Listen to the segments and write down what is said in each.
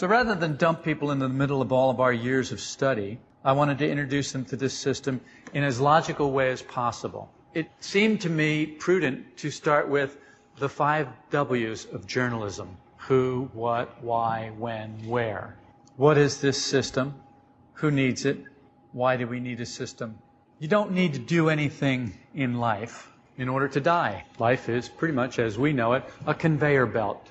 So rather than dump people into the middle of all of our years of study, I wanted to introduce them to this system in as logical way as possible. It seemed to me prudent to start with the five W's of journalism. Who, what, why, when, where. What is this system? Who needs it? Why do we need a system? You don't need to do anything in life in order to die. Life is pretty much, as we know it, a conveyor belt.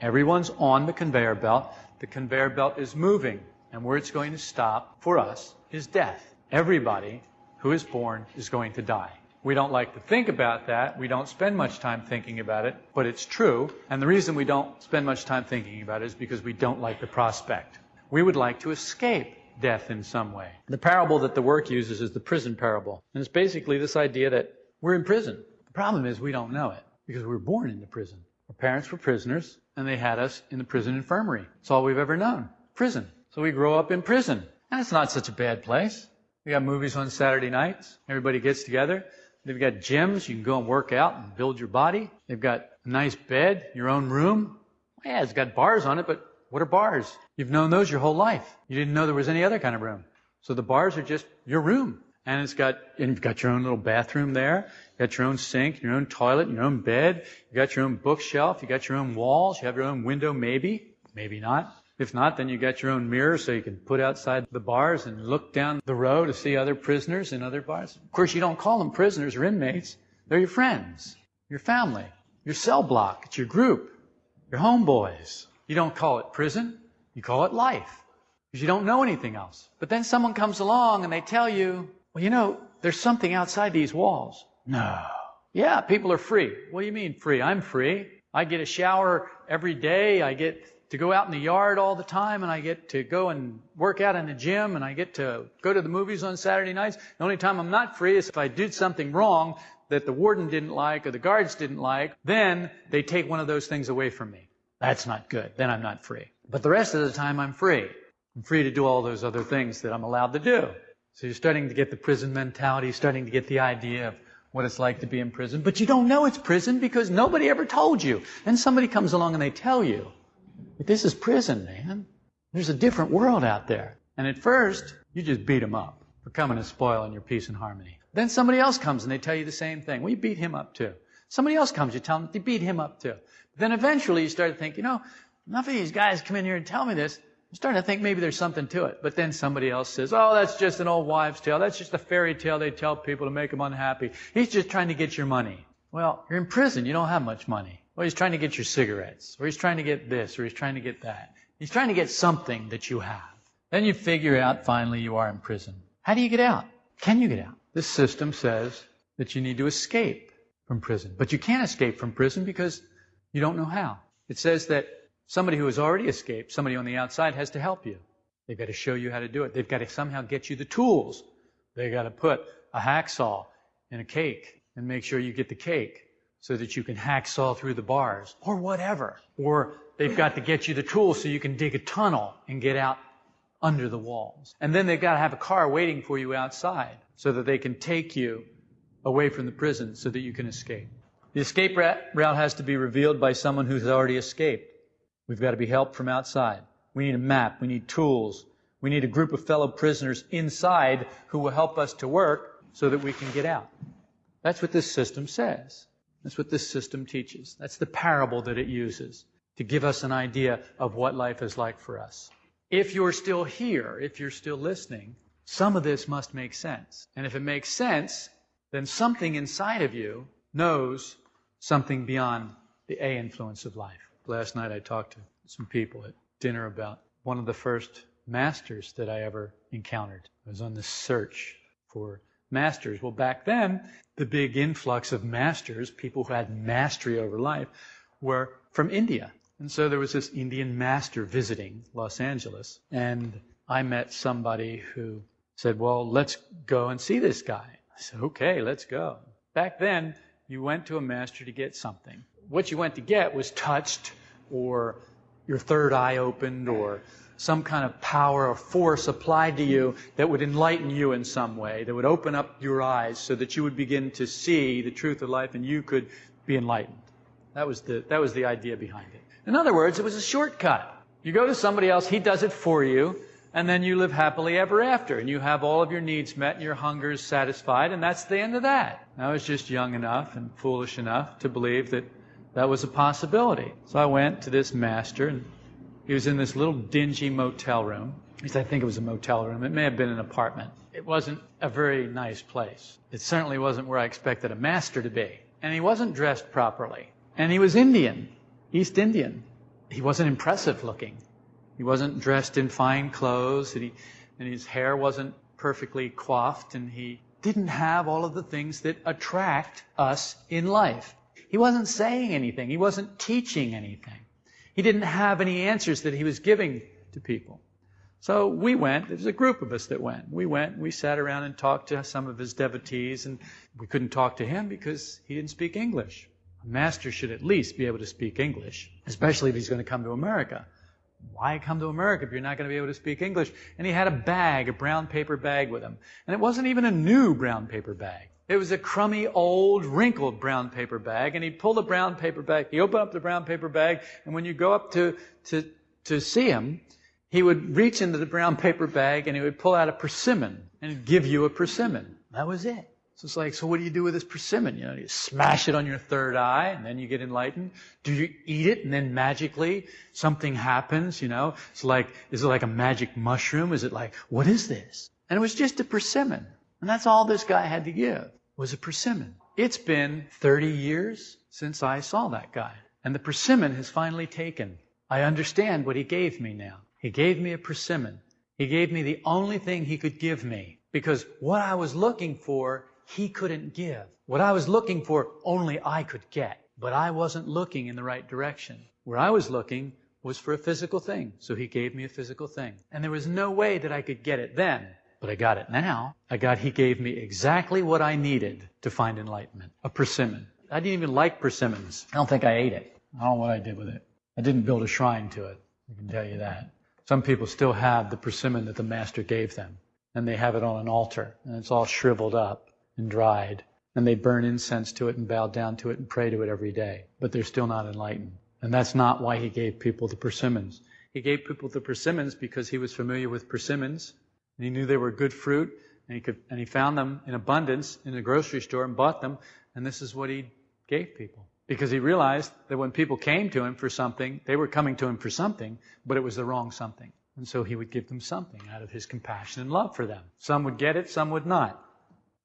Everyone's on the conveyor belt. The conveyor belt is moving. And where it's going to stop for us is death. Everybody who is born is going to die. We don't like to think about that. We don't spend much time thinking about it, but it's true. And the reason we don't spend much time thinking about it is because we don't like the prospect. We would like to escape death in some way. The parable that the work uses is the prison parable. And it's basically this idea that we're in prison. The problem is we don't know it because we were born into prison. Our parents were prisoners and they had us in the prison infirmary. It's all we've ever known. Prison. So we grow up in prison. And it's not such a bad place. We got movies on Saturday nights. Everybody gets together. They've got gyms. You can go and work out and build your body. They've got a nice bed, your own room. Yeah, it's got bars on it, but what are bars? You've known those your whole life. You didn't know there was any other kind of room. So the bars are just your room. And it's got, and you've got your own little bathroom there. You got your own sink, your own toilet, your own bed. You got your own bookshelf. You got your own walls. You have your own window, maybe. Maybe not. If not, then you got your own mirror so you can put outside the bars and look down the row to see other prisoners in other bars. Of course, you don't call them prisoners or inmates. They're your friends, your family, your cell block. It's your group, your homeboys. You don't call it prison. You call it life. Because you don't know anything else. But then someone comes along and they tell you, well, you know, there's something outside these walls. No. Yeah, people are free. What do you mean free? I'm free. I get a shower every day. I get to go out in the yard all the time and I get to go and work out in the gym and I get to go to the movies on Saturday nights. The only time I'm not free is if I did something wrong that the warden didn't like or the guards didn't like, then they take one of those things away from me. That's not good. Then I'm not free. But the rest of the time I'm free. I'm free to do all those other things that I'm allowed to do. So you're starting to get the prison mentality, you're starting to get the idea of what it's like to be in prison. But you don't know it's prison because nobody ever told you. Then somebody comes along and they tell you, this is prison, man. There's a different world out there. And at first, you just beat them up for coming and spoiling your peace and harmony. Then somebody else comes and they tell you the same thing. Well, you beat him up too. Somebody else comes, you tell them, they beat him up too. Then eventually you start to think, you know, enough of these guys come in here and tell me this. I'm starting to think maybe there's something to it. But then somebody else says, oh, that's just an old wives' tale. That's just a fairy tale they tell people to make them unhappy. He's just trying to get your money. Well, you're in prison. You don't have much money. Well, he's trying to get your cigarettes, or he's trying to get this, or he's trying to get that. He's trying to get something that you have. Then you figure out finally you are in prison. How do you get out? Can you get out? This system says that you need to escape from prison. But you can't escape from prison because you don't know how. It says that somebody who has already escaped, somebody on the outside, has to help you. They've got to show you how to do it. They've got to somehow get you the tools. They've got to put a hacksaw in a cake and make sure you get the cake so that you can hacksaw through the bars or whatever. Or they've got to get you the tools so you can dig a tunnel and get out under the walls. And then they've got to have a car waiting for you outside so that they can take you away from the prison so that you can escape. The escape route has to be revealed by someone who's already escaped. We've got to be helped from outside. We need a map. We need tools. We need a group of fellow prisoners inside who will help us to work so that we can get out. That's what this system says. That's what this system teaches. That's the parable that it uses to give us an idea of what life is like for us. If you're still here, if you're still listening, some of this must make sense. And if it makes sense, then something inside of you knows something beyond the A influence of life. Last night I talked to some people at dinner about one of the first masters that I ever encountered. I was on the search for masters. Well, back then, the big influx of masters, people who had mastery over life, were from India. And so there was this Indian master visiting Los Angeles, and I met somebody who said, Well, let's go and see this guy. I said, Okay, let's go. Back then, you went to a master to get something. What you went to get was touched or your third eye opened or some kind of power or force applied to you that would enlighten you in some way, that would open up your eyes so that you would begin to see the truth of life and you could be enlightened. That was the, that was the idea behind it. In other words, it was a shortcut. You go to somebody else, he does it for you, and then you live happily ever after, and you have all of your needs met and your hungers satisfied, and that's the end of that. I was just young enough and foolish enough to believe that that was a possibility. So I went to this master, and he was in this little dingy motel room. At least I think it was a motel room. It may have been an apartment. It wasn't a very nice place. It certainly wasn't where I expected a master to be. And he wasn't dressed properly. And he was Indian, East Indian. He wasn't impressive looking. He wasn't dressed in fine clothes, and, he, and his hair wasn't perfectly coiffed, and he didn't have all of the things that attract us in life. He wasn't saying anything. He wasn't teaching anything. He didn't have any answers that he was giving to people. So we went. There was a group of us that went. We went. We sat around and talked to some of his devotees, and we couldn't talk to him because he didn't speak English. A master should at least be able to speak English, especially if he's going to come to America. Why come to America if you're not going to be able to speak English? And he had a bag, a brown paper bag with him. And it wasn't even a new brown paper bag. It was a crummy, old, wrinkled brown paper bag. And he'd pull the brown paper bag, he opened up the brown paper bag, and when you go up to, to, to see him, he would reach into the brown paper bag and he would pull out a persimmon and give you a persimmon. That was it. So it's like, so what do you do with this persimmon? You know, you smash it on your third eye and then you get enlightened. Do you eat it and then magically something happens? You know, it's like, is it like a magic mushroom? Is it like, what is this? And it was just a persimmon. And that's all this guy had to give was a persimmon. It's been 30 years since I saw that guy. And the persimmon has finally taken. I understand what he gave me now. He gave me a persimmon. He gave me the only thing he could give me because what I was looking for he couldn't give. What I was looking for, only I could get. But I wasn't looking in the right direction. Where I was looking was for a physical thing. So he gave me a physical thing. And there was no way that I could get it then. But I got it now. I got, he gave me exactly what I needed to find enlightenment. A persimmon. I didn't even like persimmons. I don't think I ate it. I don't know what I did with it. I didn't build a shrine to it. I can tell you that. Some people still have the persimmon that the master gave them. And they have it on an altar. And it's all shriveled up and dried, and they burn incense to it and bow down to it and pray to it every day. But they're still not enlightened. And that's not why he gave people the persimmons. He gave people the persimmons because he was familiar with persimmons, and he knew they were good fruit, and he could, and he found them in abundance in a grocery store and bought them, and this is what he gave people. Because he realized that when people came to him for something, they were coming to him for something, but it was the wrong something. And so he would give them something out of his compassion and love for them. Some would get it, some would not.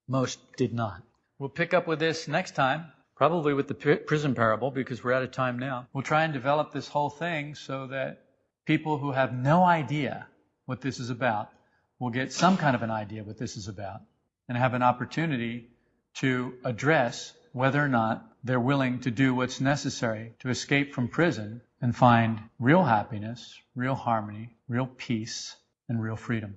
Most did not. We'll pick up with this next time, probably with the prison parable, because we're out of time now. We'll try and develop this whole thing so that people who have no idea what this is about will get some kind of an idea what this is about and have an opportunity to address whether or not they're willing to do what's necessary to escape from prison and find real happiness, real harmony, real peace, and real freedom.